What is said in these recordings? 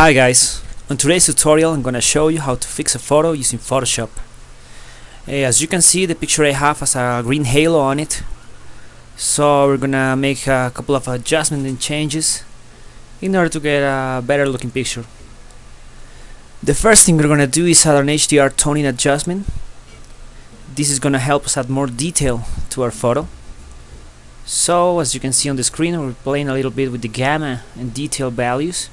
Hi guys, on today's tutorial I'm gonna show you how to fix a photo using Photoshop. As you can see the picture I have has a green halo on it so we're gonna make a couple of adjustments and changes in order to get a better looking picture. The first thing we're gonna do is add an HDR toning adjustment. This is gonna help us add more detail to our photo. So as you can see on the screen we're playing a little bit with the gamma and detail values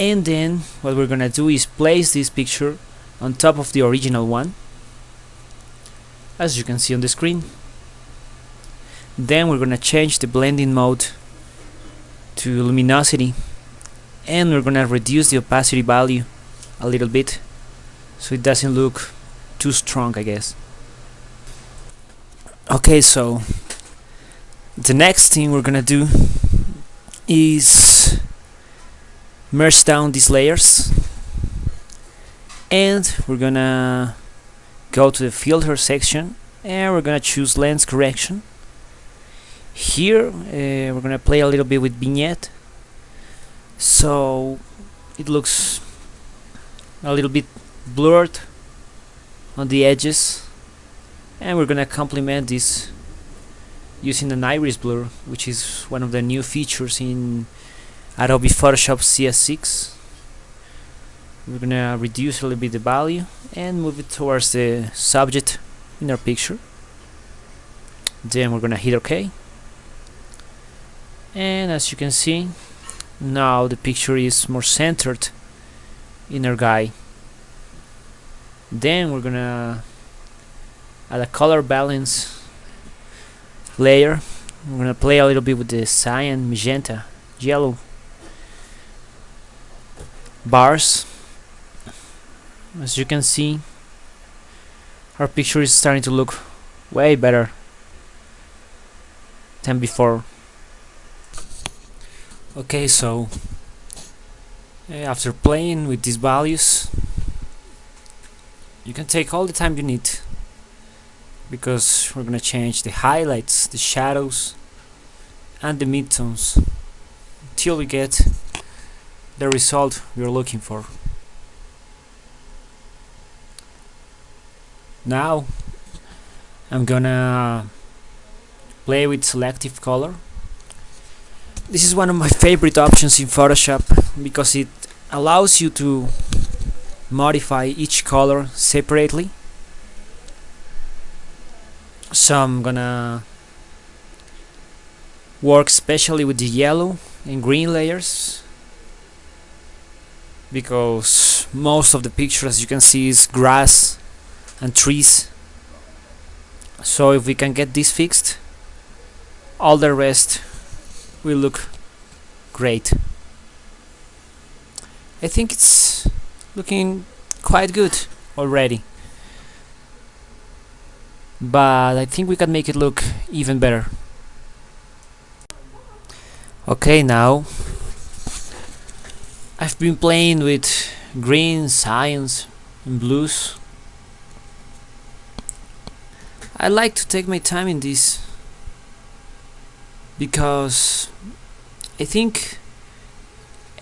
and then what we're gonna do is place this picture on top of the original one as you can see on the screen. Then we're gonna change the blending mode to luminosity and we're gonna reduce the opacity value a little bit so it doesn't look too strong I guess. Okay so the next thing we're gonna do is merge down these layers. And we're gonna go to the filter section and we're gonna choose lens correction. Here uh, we're gonna play a little bit with vignette. So it looks a little bit blurred on the edges. And we're gonna complement this using an iris blur which is one of the new features in Adobe Photoshop CS6 we're gonna reduce a little bit the value and move it towards the subject in our picture. Then we're gonna hit OK and as you can see now the picture is more centered in our guy. Then we're gonna add a color balance layer. We're gonna play a little bit with the cyan magenta yellow bars. As you can see our picture is starting to look way better than before. Okay so eh, after playing with these values you can take all the time you need because we're gonna change the highlights the shadows and the midtones until we get the result we're looking for. Now I'm gonna play with selective color. This is one of my favorite options in Photoshop because it allows you to modify each color separately. So I'm gonna work especially with the yellow and green layers because most of the picture as you can see is grass and trees. So if we can get this fixed all the rest will look great. I think it's looking quite good already. But I think we can make it look even better. Okay now I've been playing with greens, cyans and blues. I like to take my time in this because I think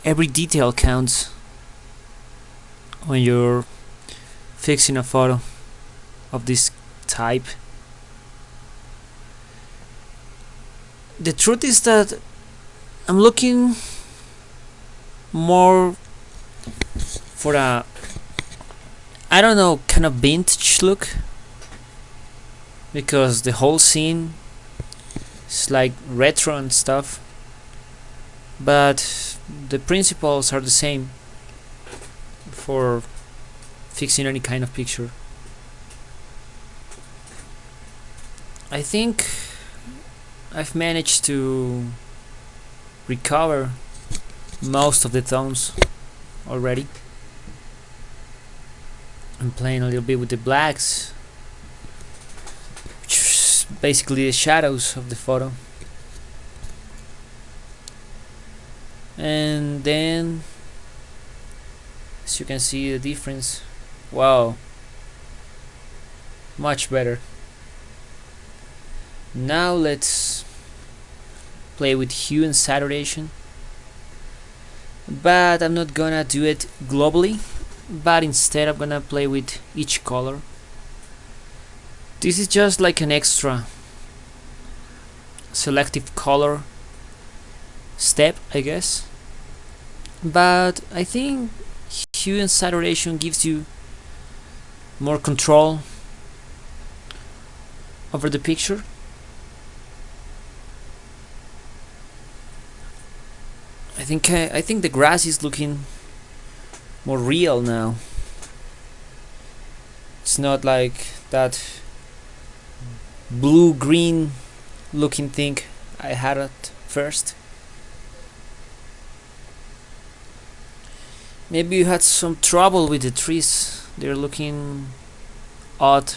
every detail counts when you're fixing a photo of this type. The truth is that I'm looking more for a I don't know kind of vintage look. Because the whole scene is like retro and stuff. But the principles are the same for fixing any kind of picture. I think I've managed to recover most of the tones already. I'm playing a little bit with the blacks which is basically the shadows of the photo. And then as you can see the difference. Wow. Much better. Now let's play with hue and saturation but I'm not gonna do it globally but instead I'm gonna play with each color. This is just like an extra selective color step I guess. But I think hue and saturation gives you more control over the picture think I, I think the grass is looking more real now. It's not like that blue green looking thing I had at first. Maybe you had some trouble with the trees. They're looking odd.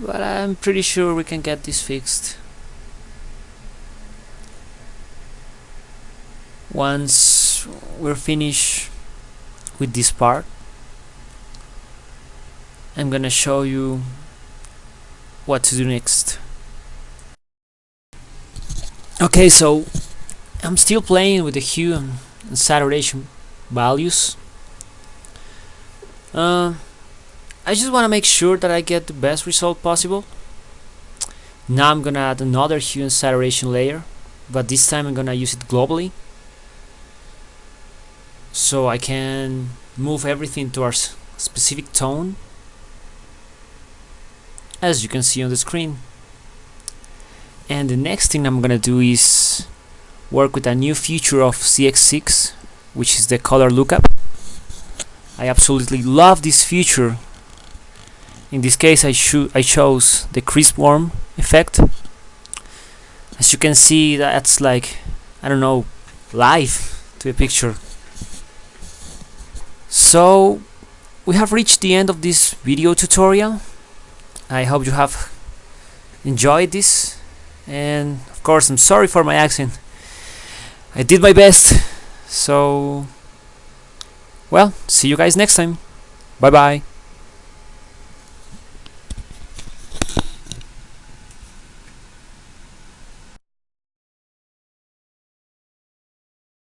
But I'm pretty sure we can get this fixed once we're finished with this part I'm gonna show you what to do next. Okay so I'm still playing with the hue and saturation values. Uh, I just want to make sure that I get the best result possible. Now I'm gonna add another hue and saturation layer but this time I'm gonna use it globally so I can move everything to our specific tone as you can see on the screen. And the next thing I'm gonna do is work with a new feature of CS6 which is the color lookup. I absolutely love this feature. In this case I, I chose the crisp warm effect. As you can see that's like I don't know life to a picture so we have reached the end of this video tutorial. I hope you have enjoyed this. And of course I'm sorry for my accent. I did my best. So well see you guys next time. Bye bye